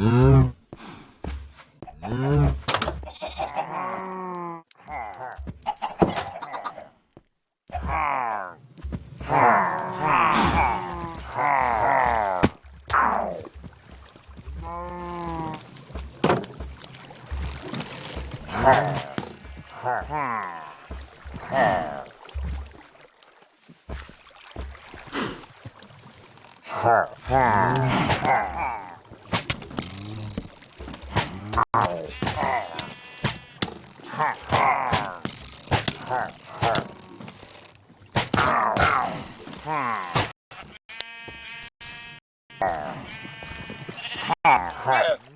Mm-hmm. No.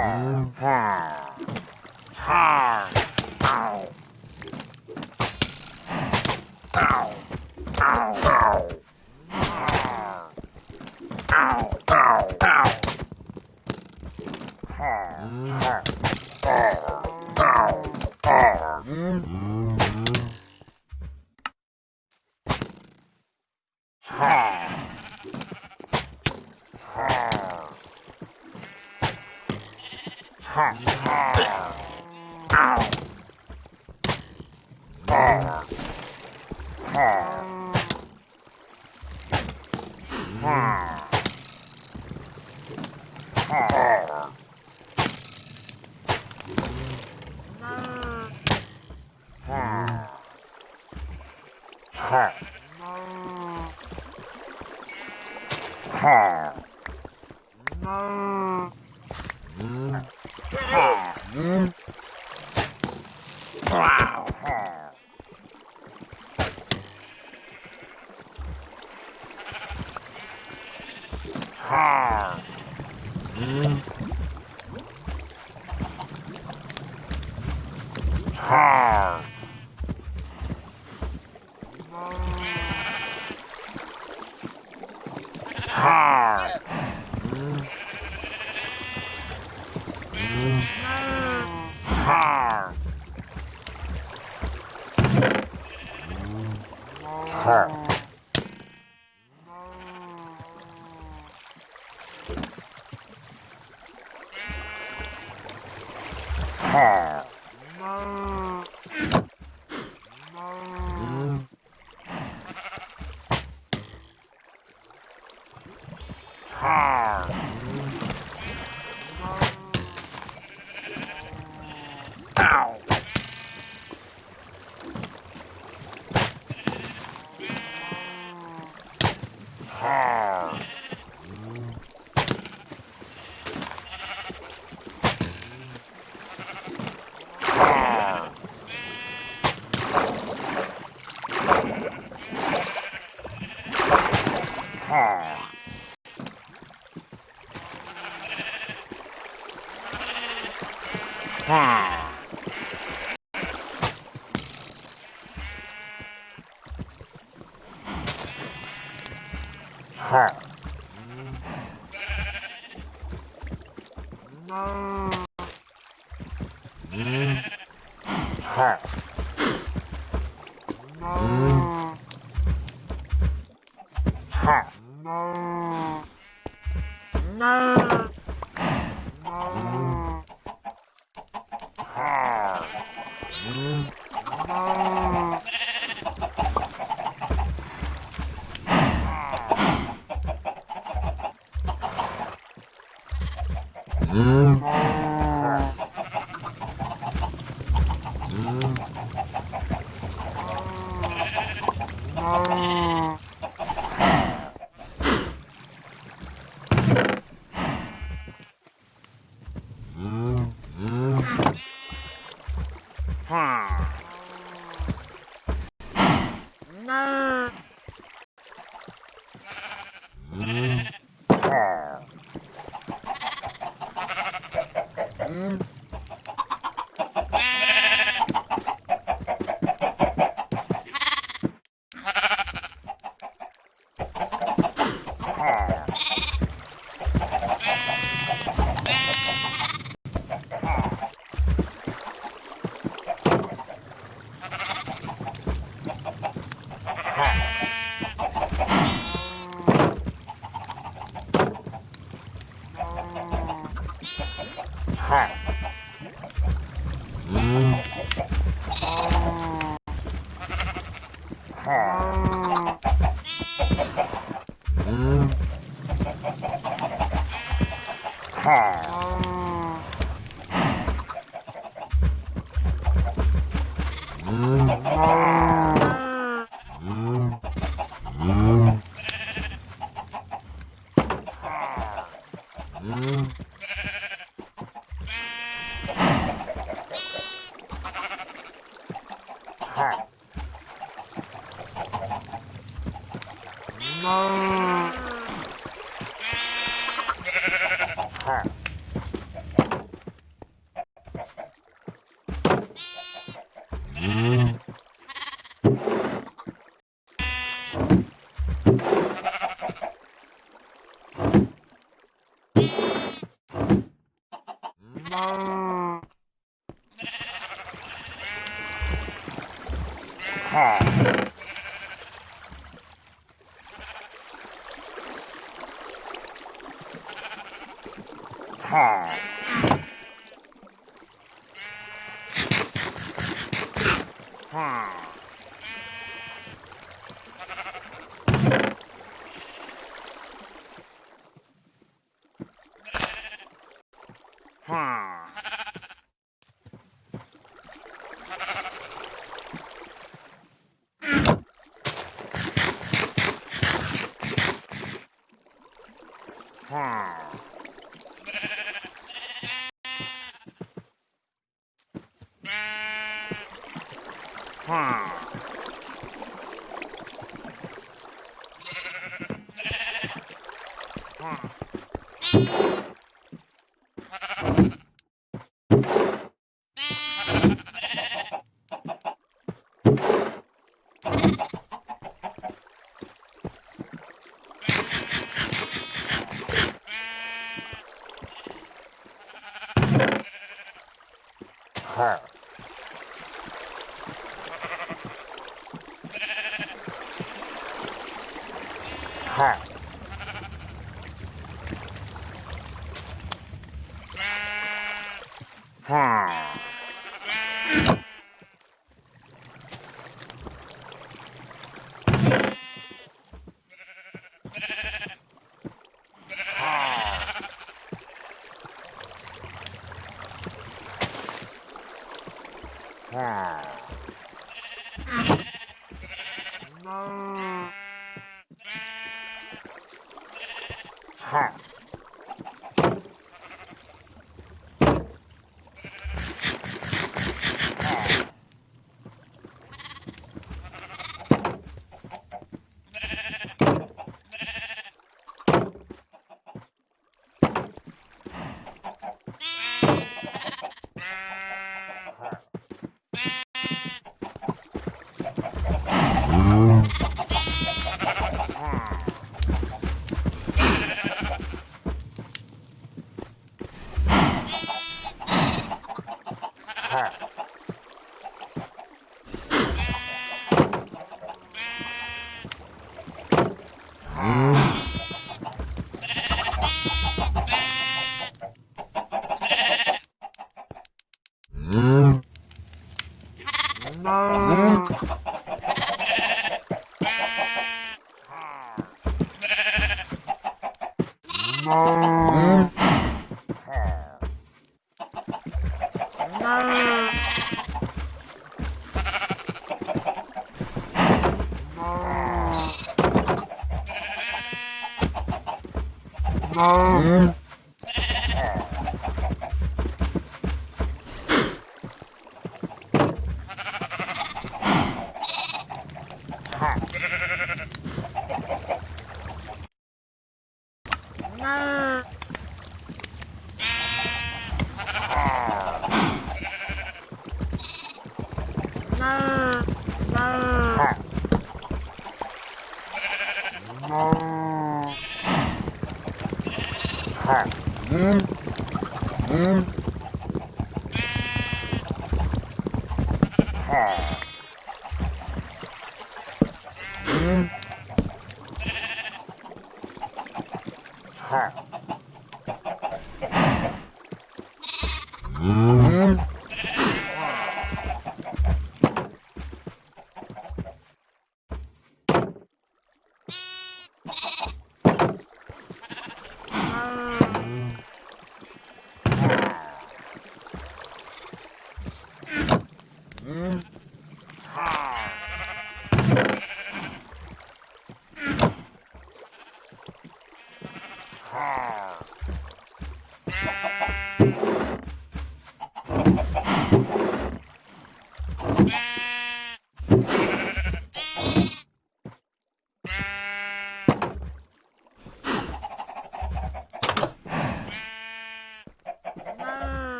Yeah.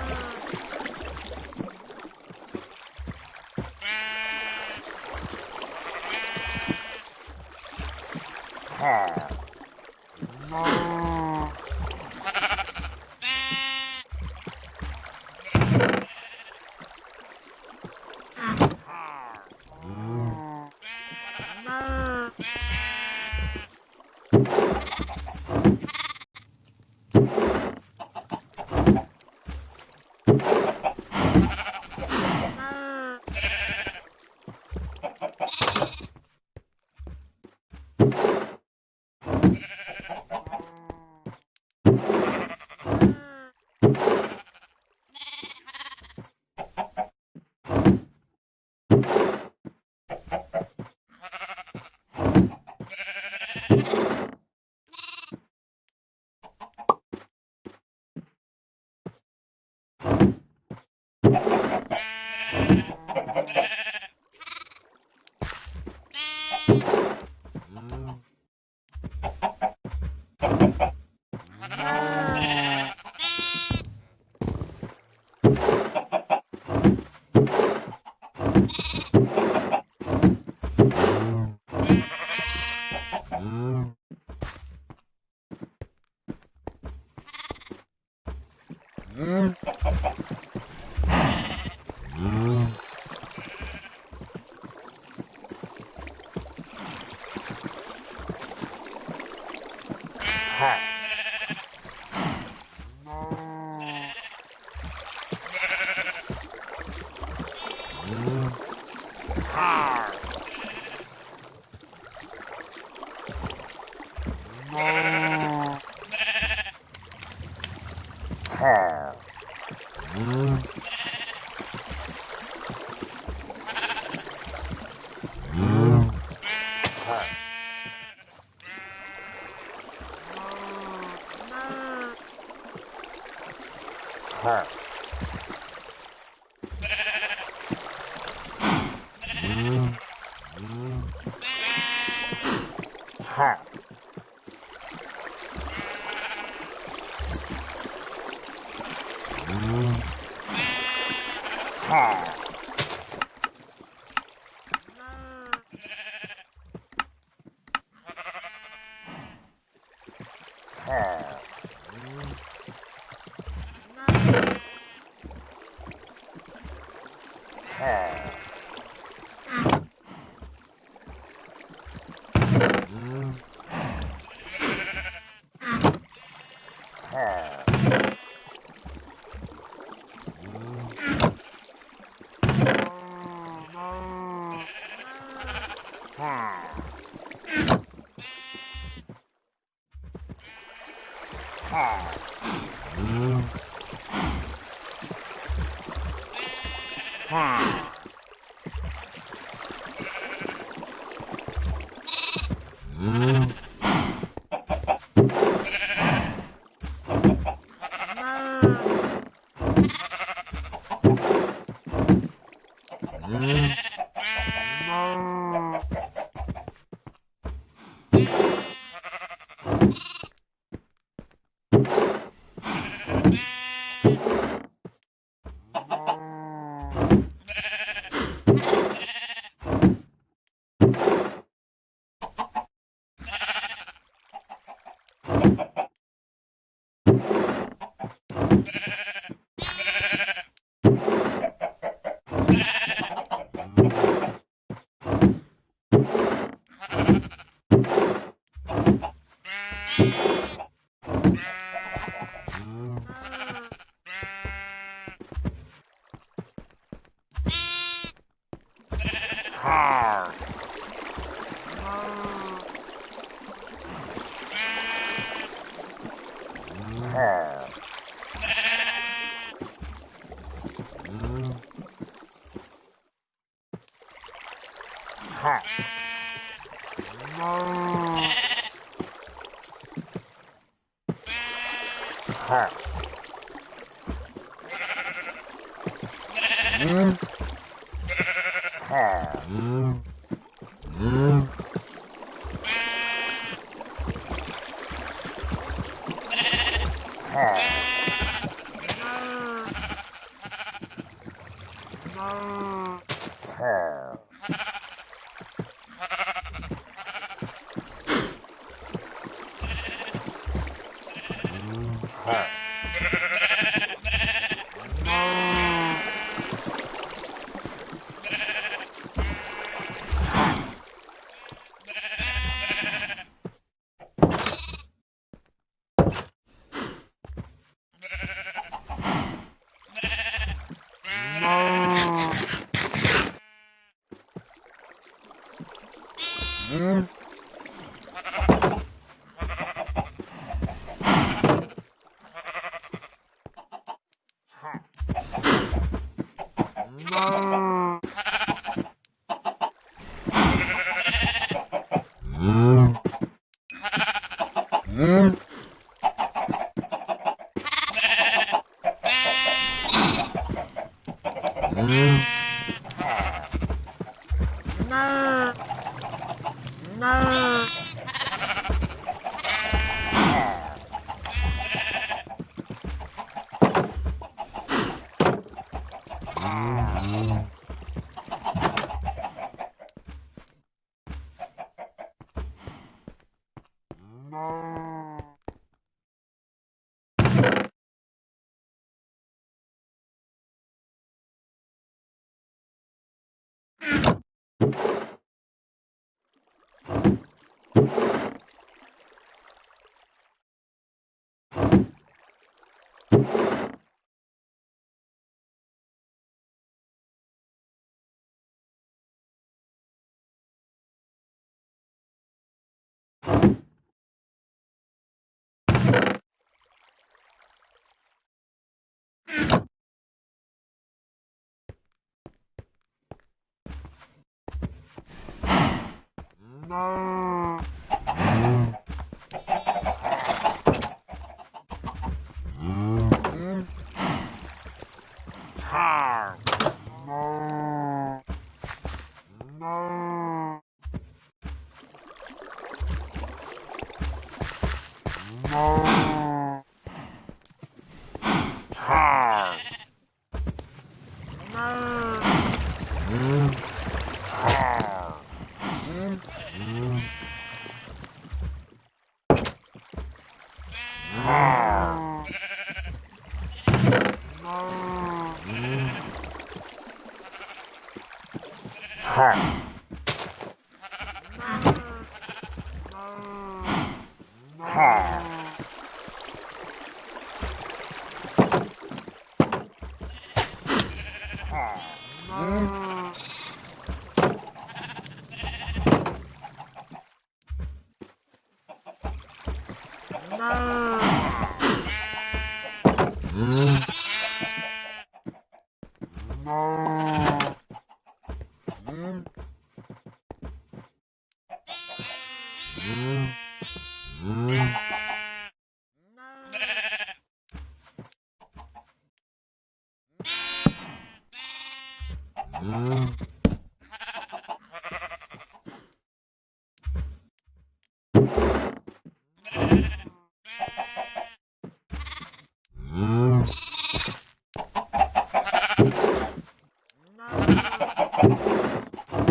car. Mm. 啊 No.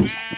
Yeah.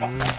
Mm.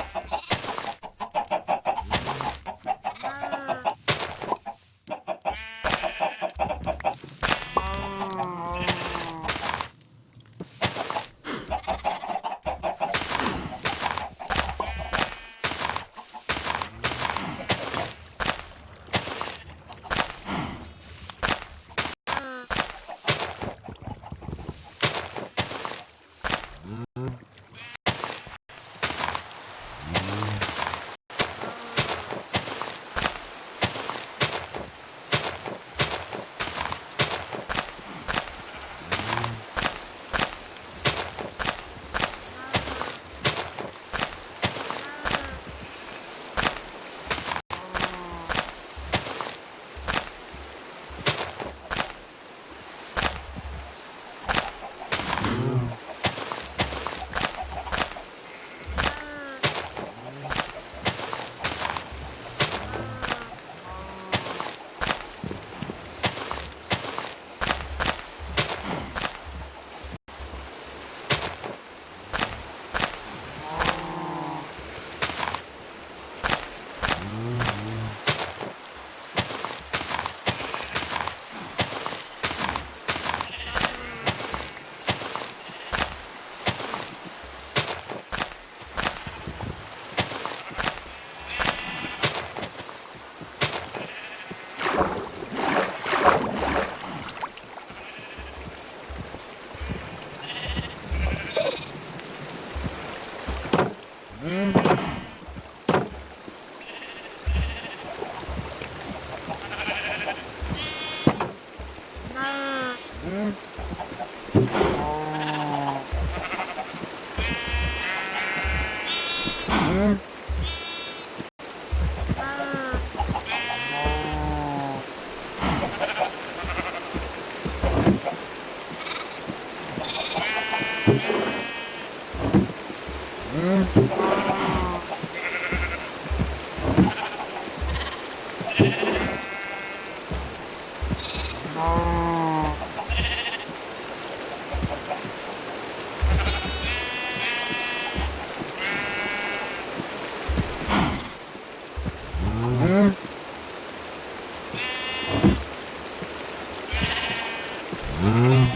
Mm-hmm.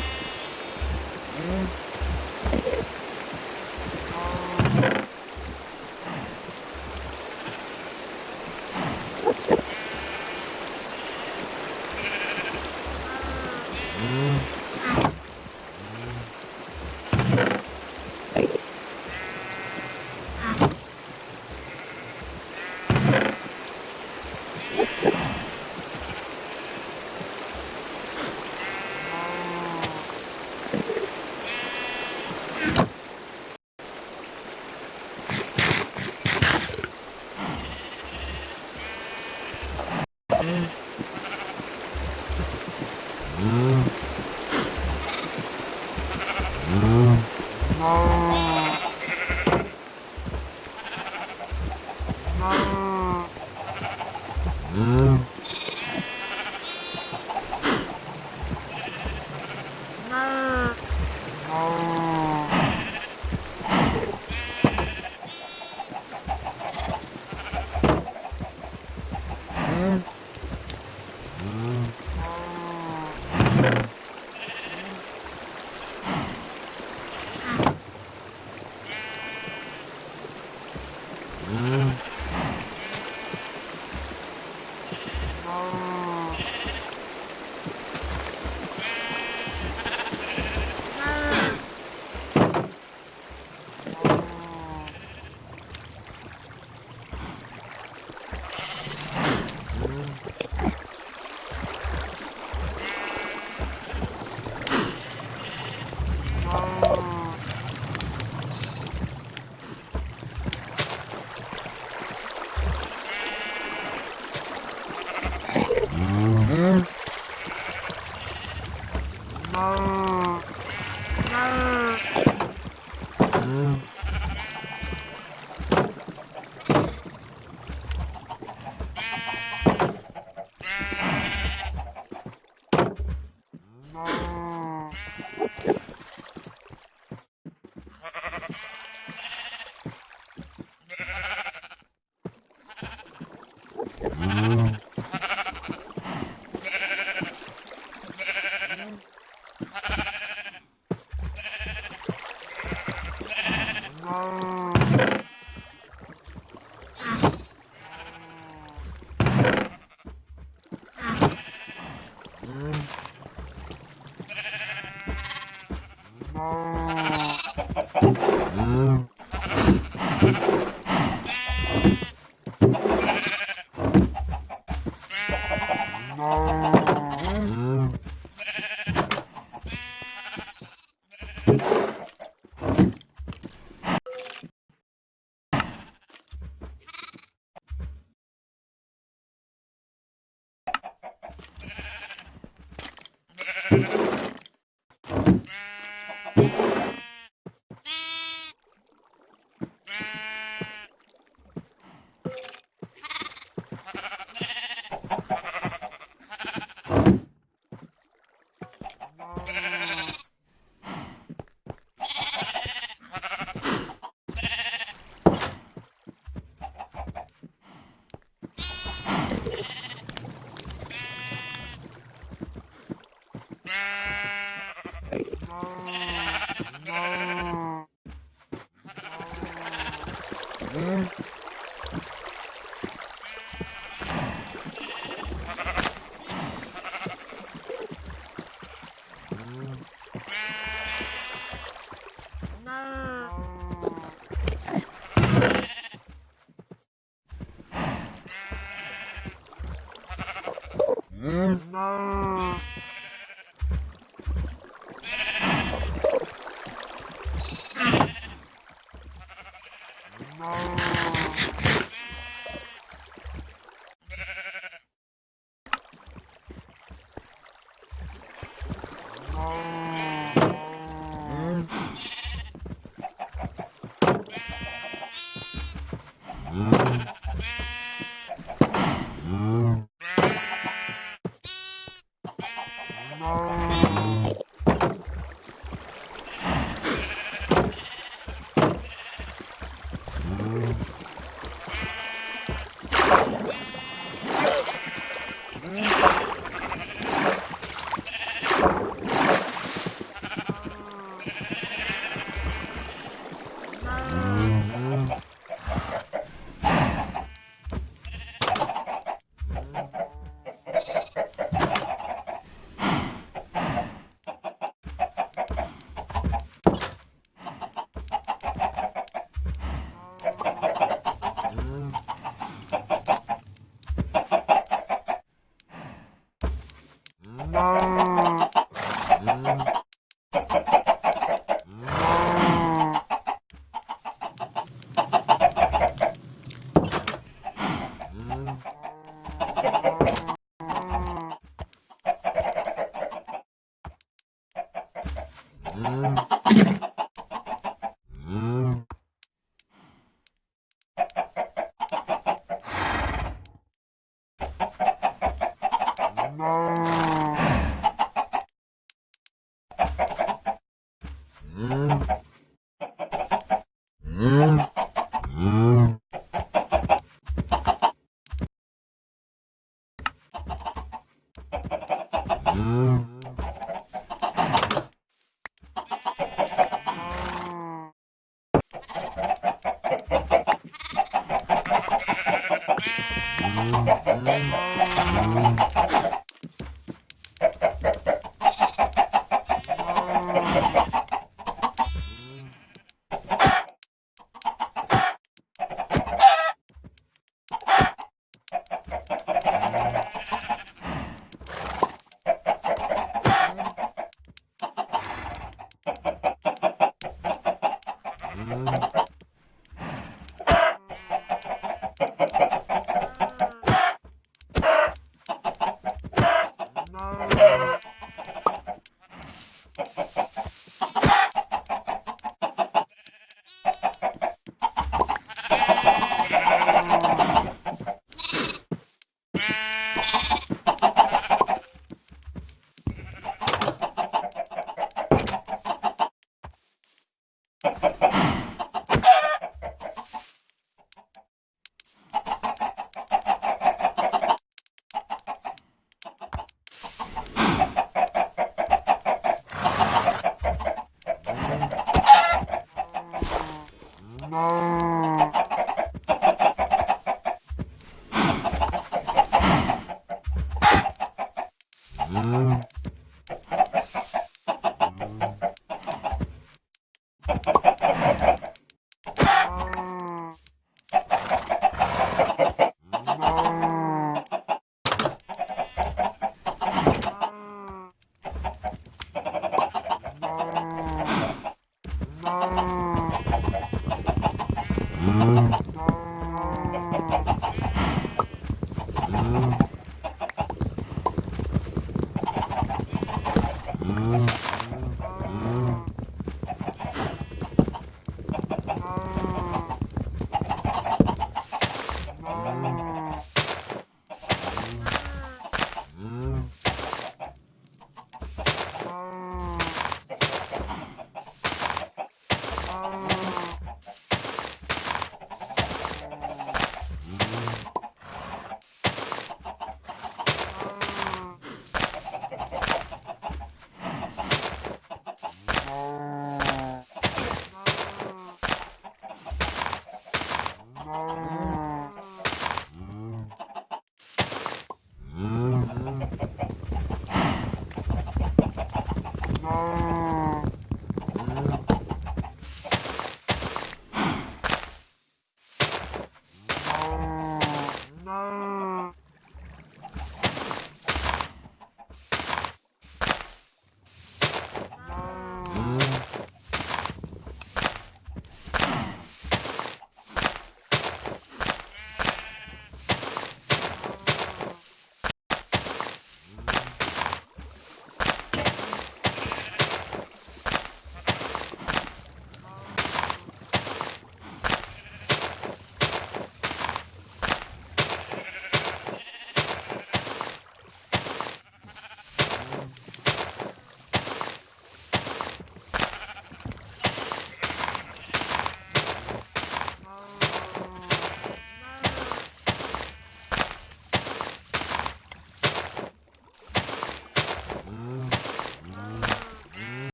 Mm.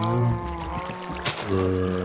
Brrr.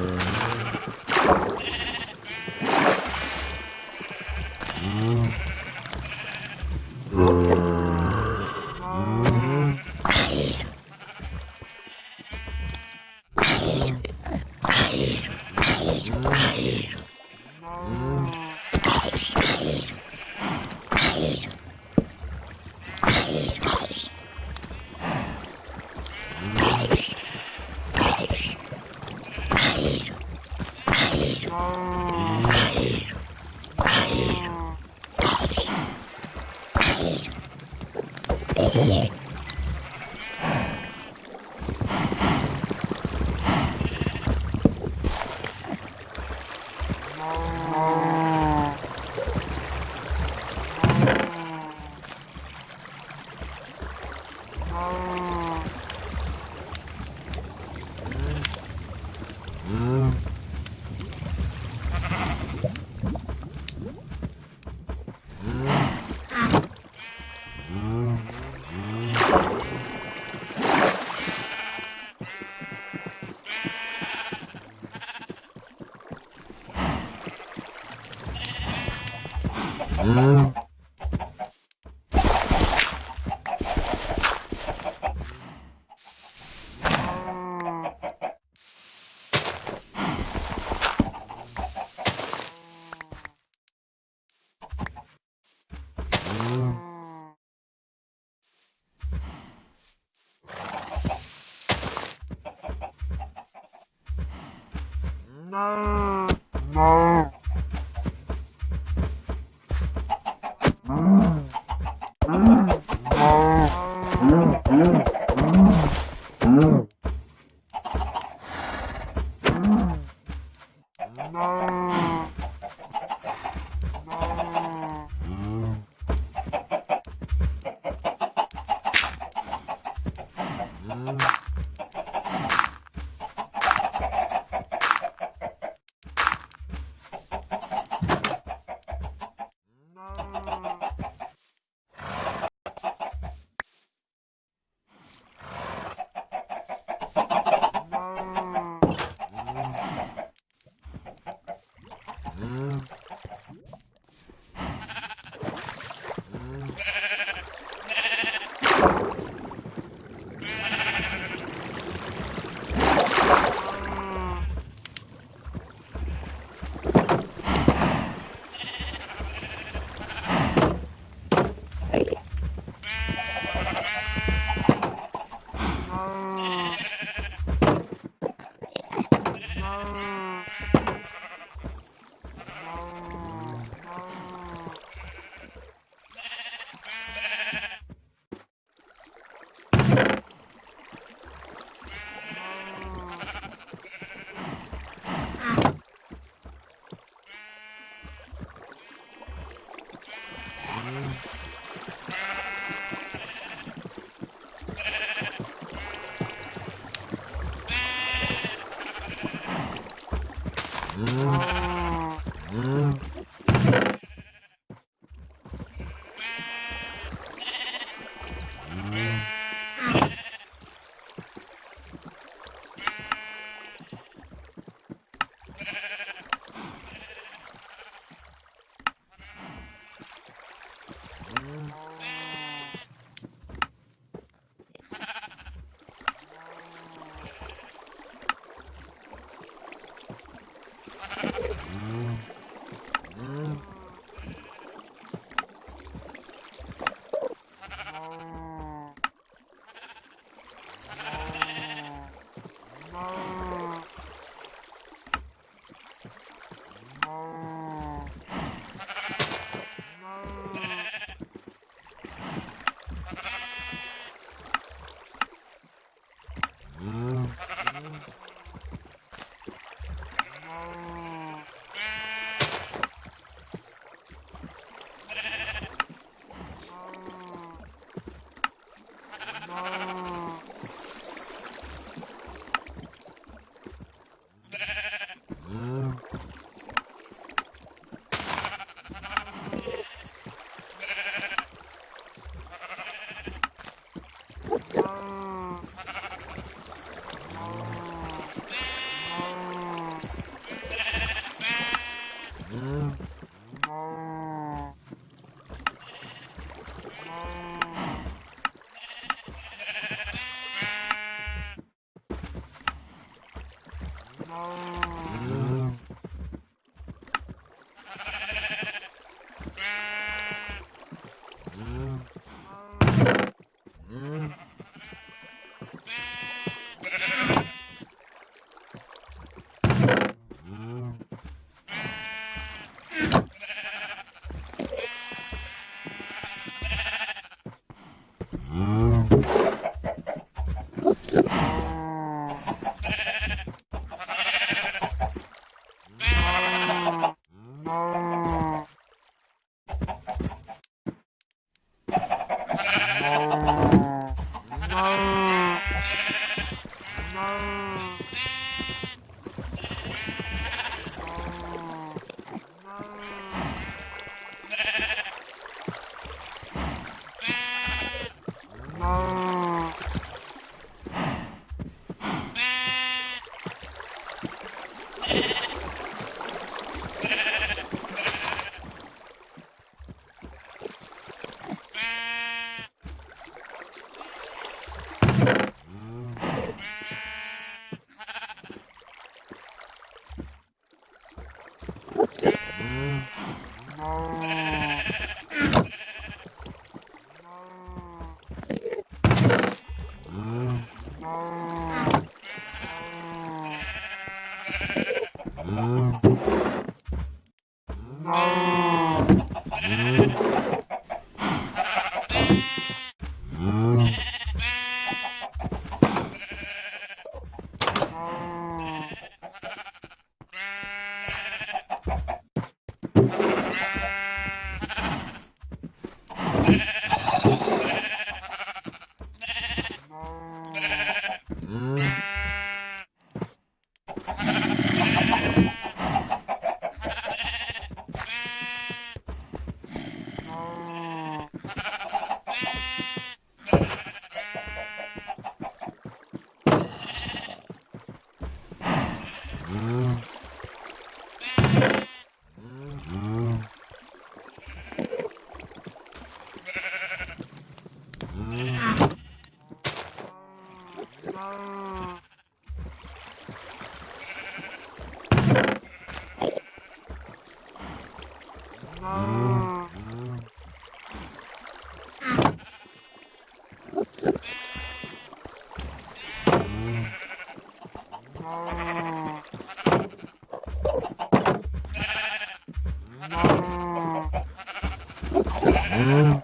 음.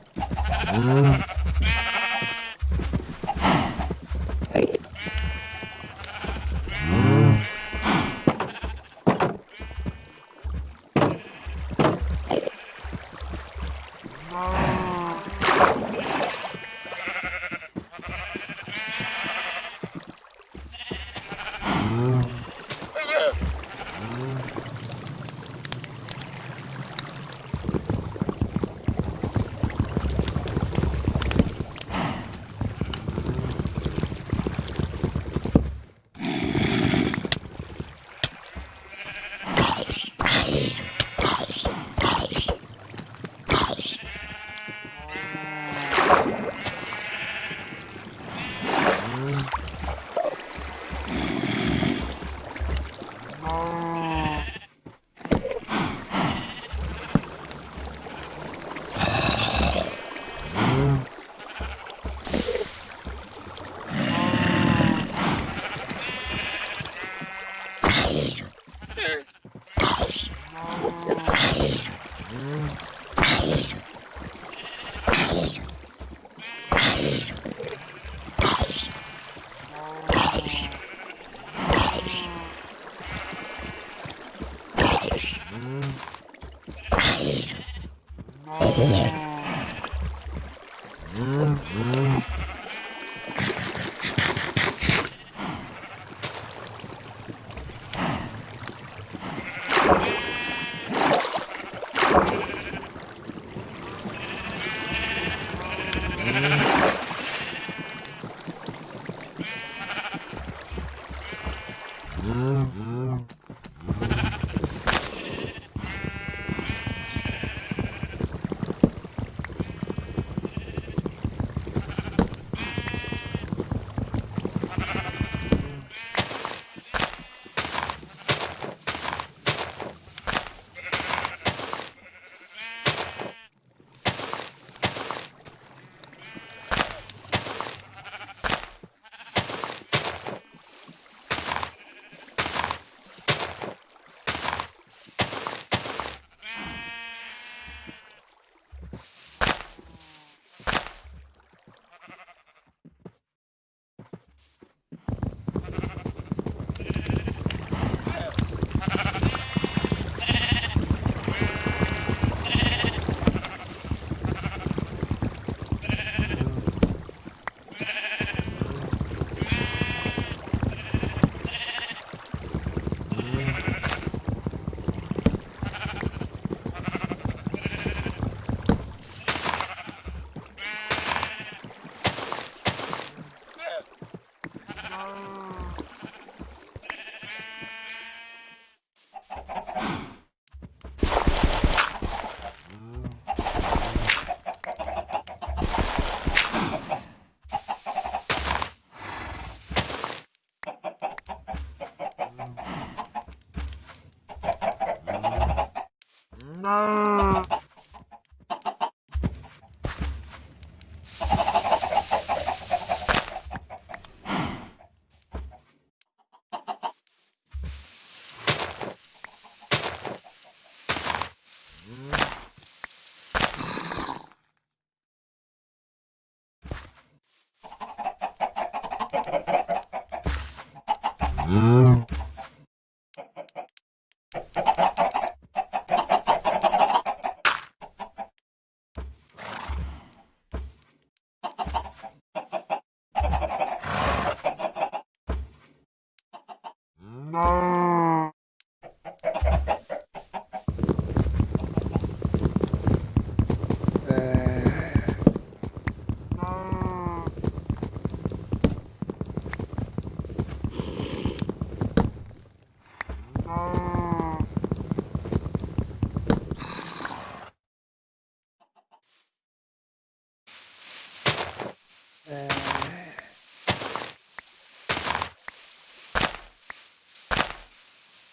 음.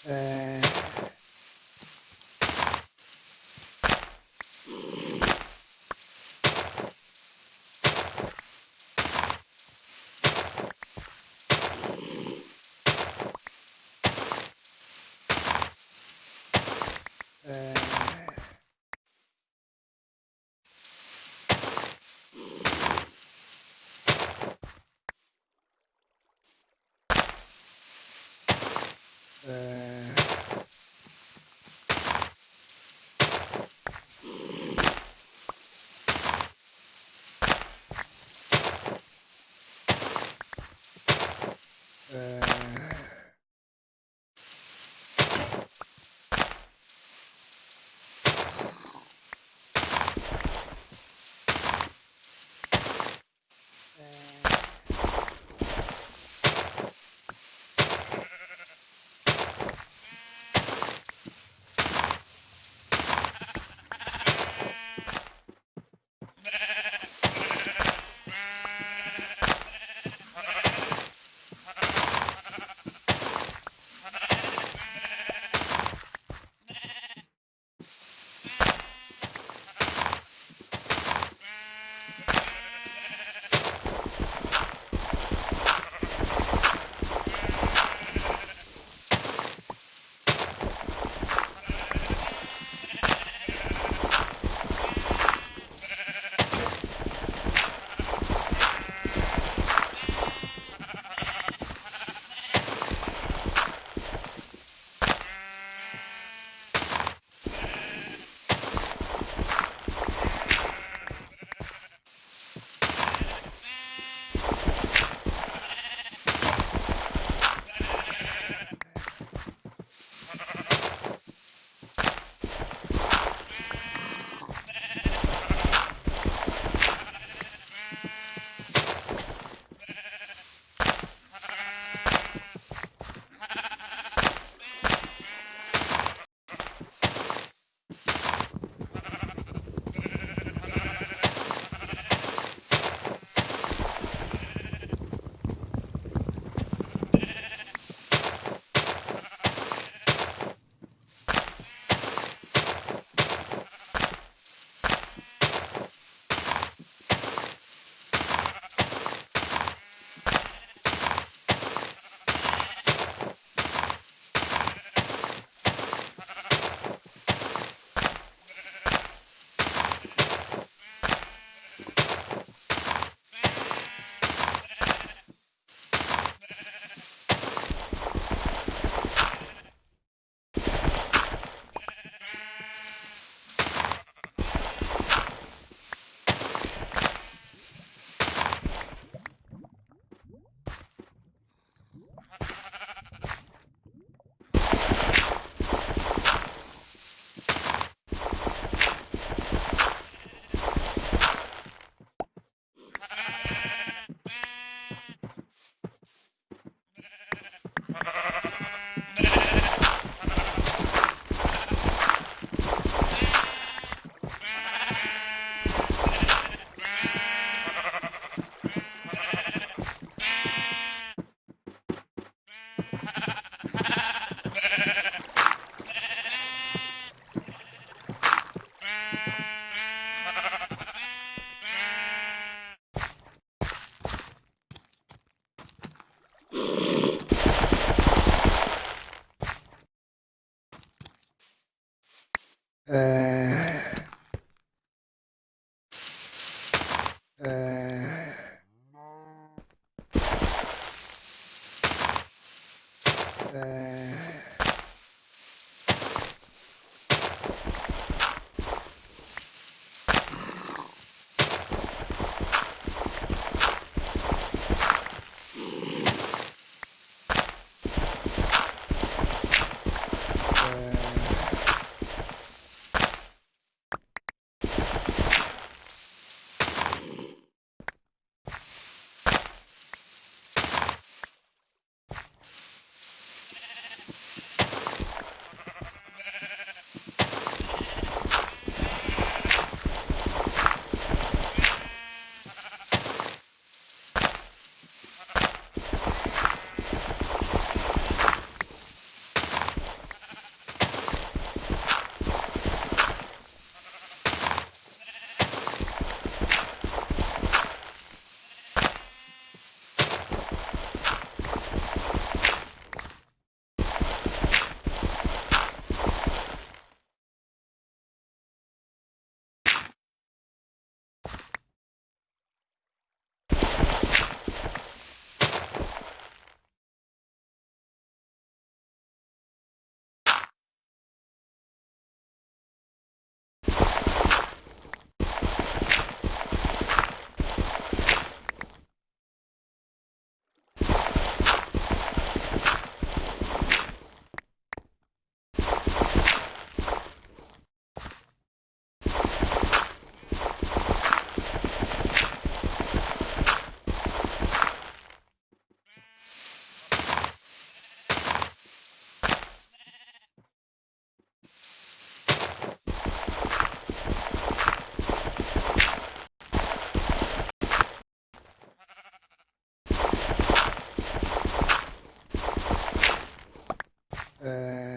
Uh, 呃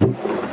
you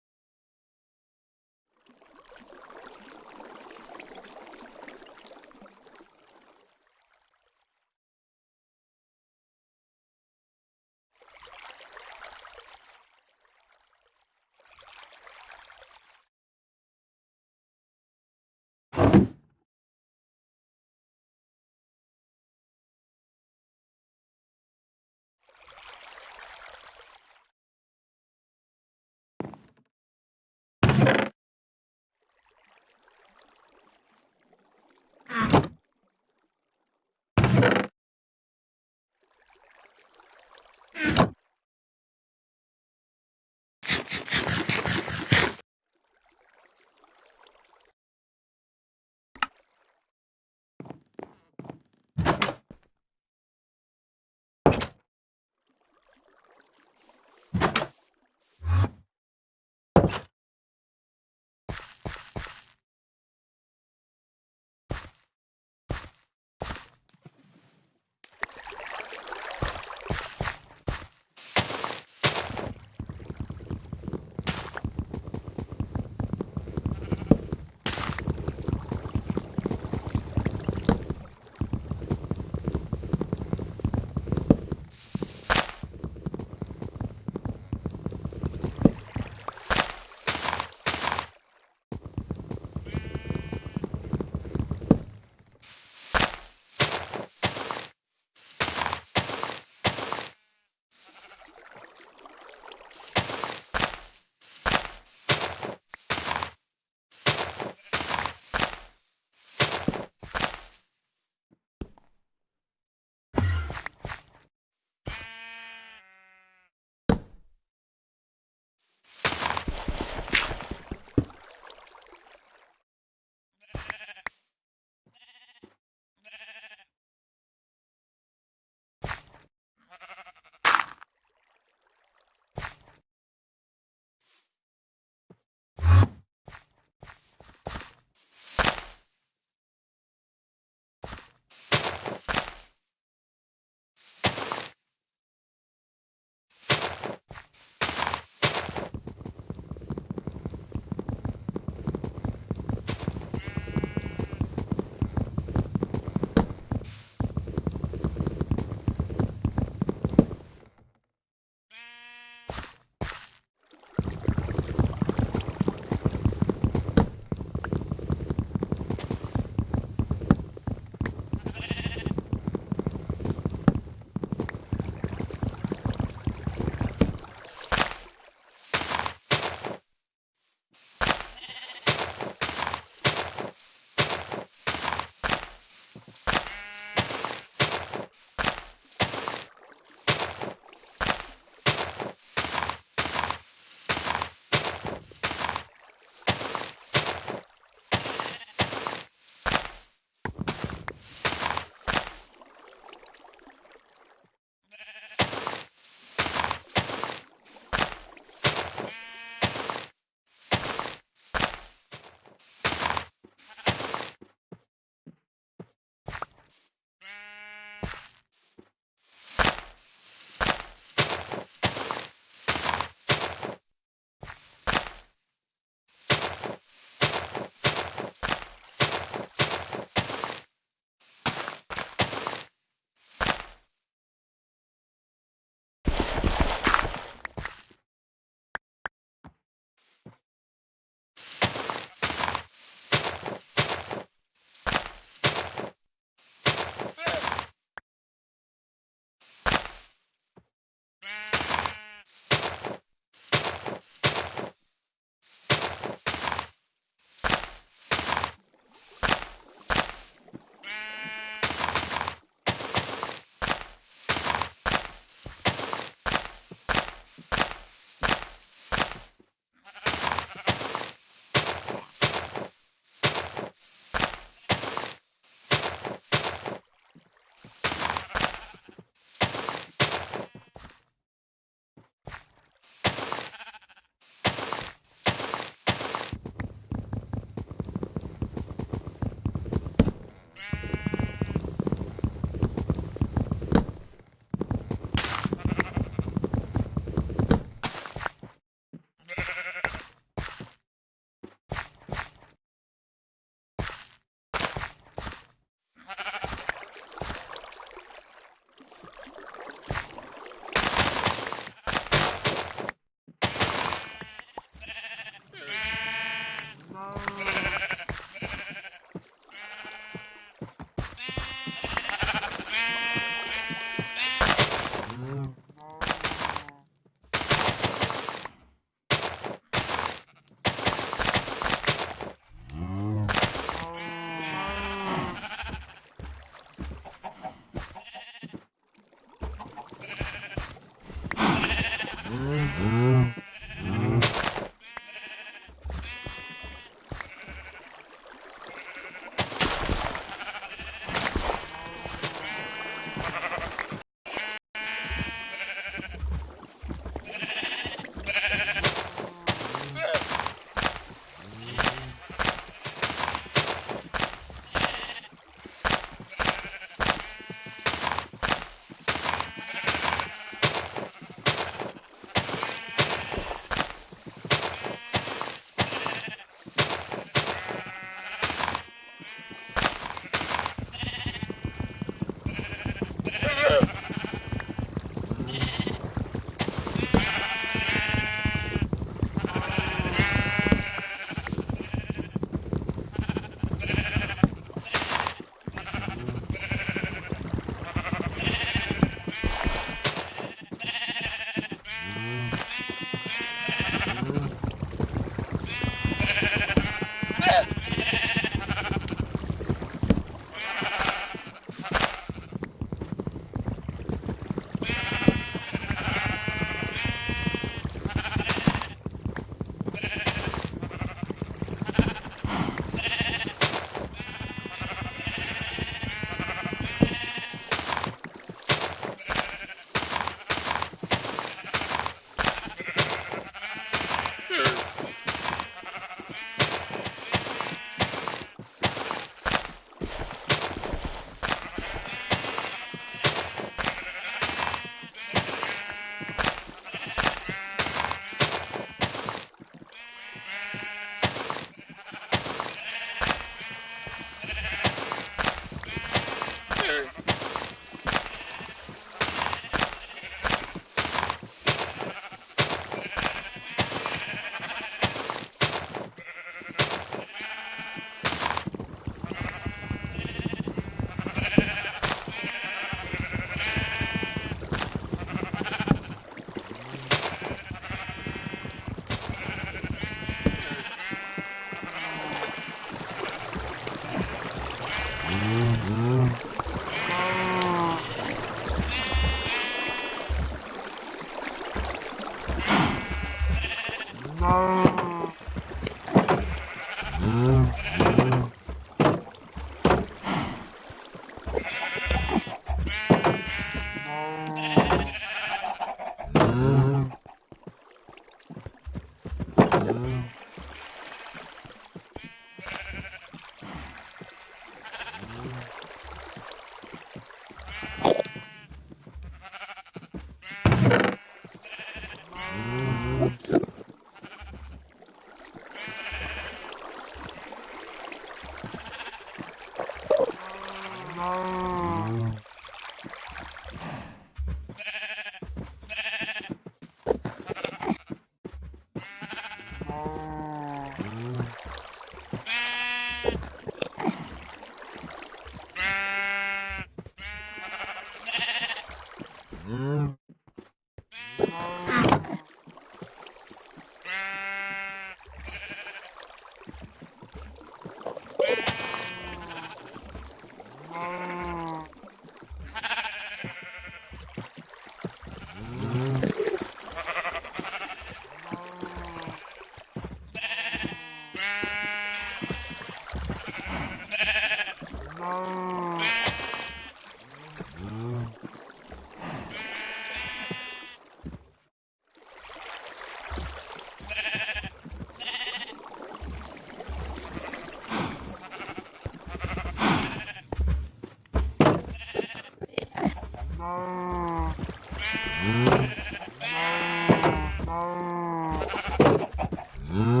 Oh.